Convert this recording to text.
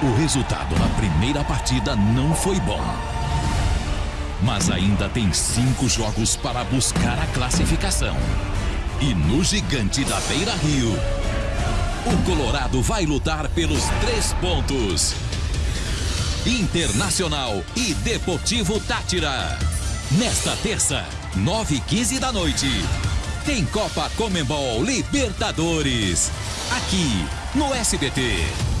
O resultado na primeira partida não foi bom. Mas ainda tem cinco jogos para buscar a classificação. E no gigante da Beira Rio, o Colorado vai lutar pelos três pontos. Internacional e Deportivo Tátira. Nesta terça, 9 e 15 da noite, tem Copa Comembol Libertadores. Aqui no SBT.